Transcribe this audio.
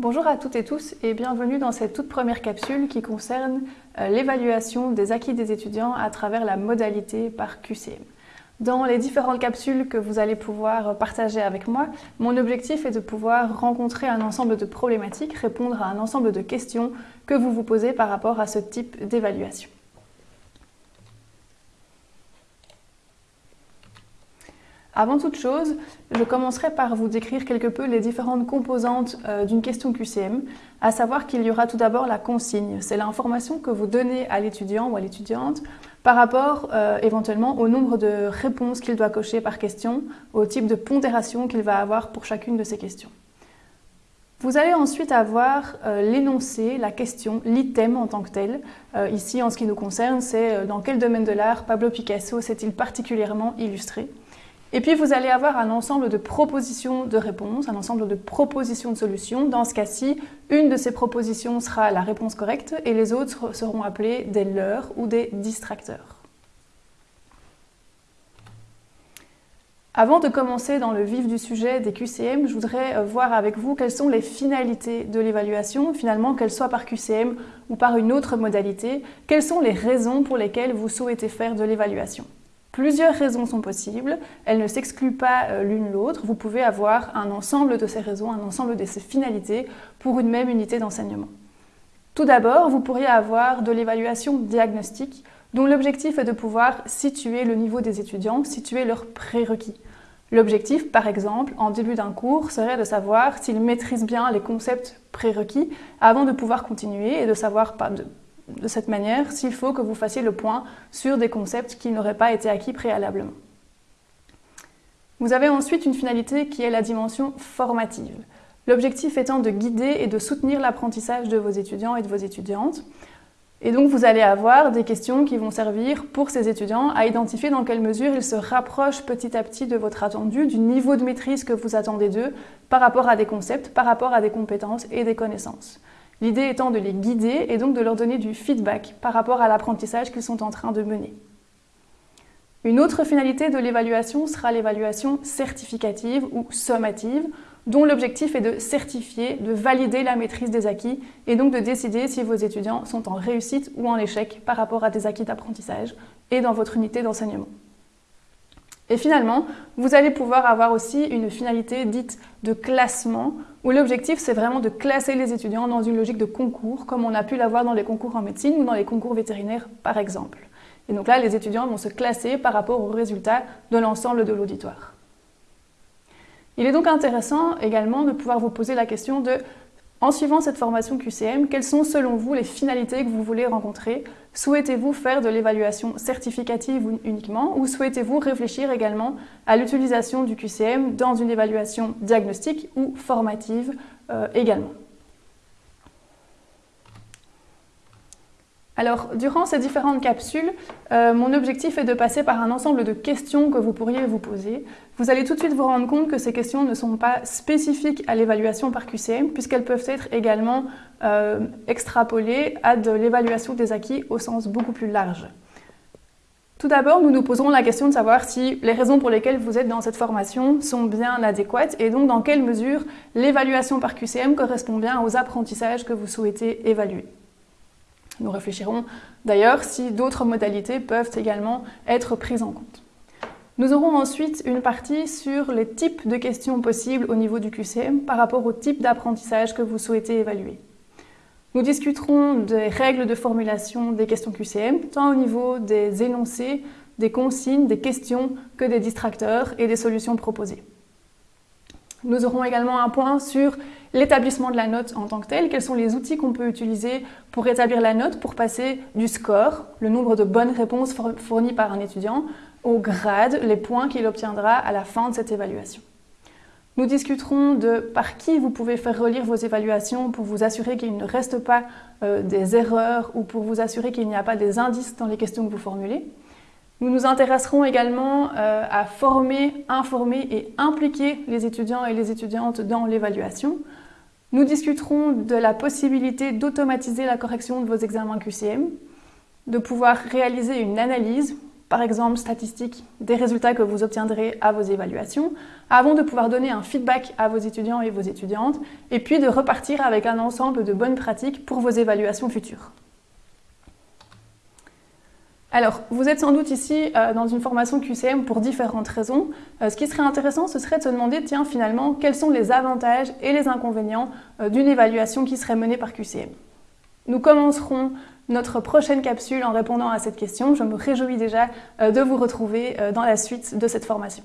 Bonjour à toutes et tous et bienvenue dans cette toute première capsule qui concerne euh, l'évaluation des acquis des étudiants à travers la modalité par QCM. Dans les différentes capsules que vous allez pouvoir partager avec moi, mon objectif est de pouvoir rencontrer un ensemble de problématiques, répondre à un ensemble de questions que vous vous posez par rapport à ce type d'évaluation. Avant toute chose, je commencerai par vous décrire quelque peu les différentes composantes euh, d'une question QCM, à savoir qu'il y aura tout d'abord la consigne. C'est l'information que vous donnez à l'étudiant ou à l'étudiante par rapport euh, éventuellement au nombre de réponses qu'il doit cocher par question, au type de pondération qu'il va avoir pour chacune de ces questions. Vous allez ensuite avoir euh, l'énoncé, la question, l'item en tant que tel. ici, en ce qui nous concerne, c'est dans quel domaine de l'art Pablo Picasso s'est-il particulièrement illustré? Et puis vous allez avoir un ensemble de propositions de réponses, un ensemble de propositions de solutions. Dans ce cas-ci, une de ces propositions sera la réponse correcte et les autres seront appelées des leurres ou des distracteurs. Avant de commencer dans le vif du sujet des QCM, je voudrais euh, voir avec vous quelles sont les finalités de l'évaluation, finalement qu'elles soient par QCM ou par une autre modalité, quelles sont les raisons pour lesquelles vous souhaitez faire de l'évaluation? Plusieurs raisons sont possibles, elles ne s'excluent pas euh, l'une l'autre. Vous pouvez avoir un ensemble de ces raisons, un ensemble de ces finalités pour une même unité d'enseignement. Tout d'abord, vous pourriez avoir de l'évaluation diagnostique dont l'objectif est de pouvoir situer le niveau des étudiants, situer leurs prérequis. L'objectif, par exemple, en début d'un cours, serait de savoir s'ils maîtrisent bien les concepts prérequis avant de pouvoir continuer et de savoir de cette manière s'il faut que vous fassiez le point sur des concepts qui n'auraient pas été acquis préalablement. Vous avez ensuite une finalité qui est la dimension formative. L'objectif étant de guider et de soutenir l'apprentissage de vos étudiants et de vos étudiantes. Et donc vous allez avoir des questions qui vont servir pour ces étudiants à identifier dans quelle mesure ils se rapprochent petit à petit de votre attendu, du niveau de maîtrise que vous attendez d'eux par rapport à des concepts, par rapport à des compétences et des connaissances. L'idée étant de les guider et donc de leur donner du feedback par rapport à l'apprentissage qu'ils sont en train de mener. Une autre finalité de l'évaluation sera l'évaluation certificative ou sommative, dont l'objectif est de certifier, de valider la maîtrise des acquis et donc de décider si vos étudiants sont en réussite ou en échec par rapport à des acquis d'apprentissage et dans votre unité d'enseignement. Et finalement, vous allez pouvoir avoir aussi une finalité dite de classement, où l'objectif c'est vraiment de classer les étudiants dans une logique de concours, comme on a pu l'avoir dans les concours en médecine ou dans les concours vétérinaires par exemple. Et donc là, les étudiants vont se classer par rapport aux résultats de l'ensemble de l'auditoire. Il est donc intéressant également de pouvoir vous poser la question de en suivant cette formation QCM, quelles sont selon vous les finalités que vous voulez rencontrer? Souhaitez-vous faire de l'évaluation certificative uniquement ou souhaitez-vous réfléchir également à l'utilisation du QCM dans une évaluation diagnostique ou formative euh, également? Alors, durant ces différentes capsules, euh, mon objectif est de passer par un ensemble de questions que vous pourriez vous poser. Vous allez tout de suite vous rendre compte que ces questions ne sont pas spécifiques à l'évaluation par QCM, puisqu'elles peuvent être également euh, extrapolées à de l'évaluation des acquis au sens beaucoup plus large. Tout d'abord, nous nous poserons la question de savoir si les raisons pour lesquelles vous êtes dans cette formation sont bien adéquates et donc dans quelle mesure l'évaluation par QCM correspond bien aux apprentissages que vous souhaitez évaluer. Nous réfléchirons d'ailleurs si d'autres modalités peuvent également être prises en compte. Nous aurons ensuite une partie sur les types de questions possibles au niveau du QCM par rapport au type d'apprentissage que vous souhaitez évaluer. Nous discuterons des règles de formulation des questions QCM, tant au niveau des énoncés, des consignes, des questions que des distracteurs et des solutions proposées. Nous aurons également un point sur l'établissement de la note en tant que telle, quels sont les outils qu'on peut utiliser pour établir la note, pour passer du score, le nombre de bonnes réponses fournies par un étudiant, au grade, les points qu'il obtiendra à la fin de cette évaluation. Nous discuterons de par qui vous pouvez faire relire vos évaluations pour vous assurer qu'il ne reste pas euh, des erreurs ou pour vous assurer qu'il n'y a pas des indices dans les questions que vous formulez. Nous nous intéresserons également euh, à former, informer et impliquer les étudiants et les étudiantes dans l'évaluation. Nous discuterons de la possibilité d'automatiser la correction de vos examens QCM, de pouvoir réaliser une analyse par exemple statistiques des résultats que vous obtiendrez à vos évaluations, avant de pouvoir donner un feedback à vos étudiants et vos étudiantes, et puis de repartir avec un ensemble de bonnes pratiques pour vos évaluations futures. Alors, vous êtes sans doute ici euh, dans une formation QCM pour différentes raisons. Euh, ce qui serait intéressant, ce serait de se demander, tiens, finalement, quels sont les avantages et les inconvénients euh, d'une évaluation qui serait menée par QCM. Nous commencerons notre prochaine capsule en répondant à cette question. Je me réjouis déjà de vous retrouver dans la suite de cette formation.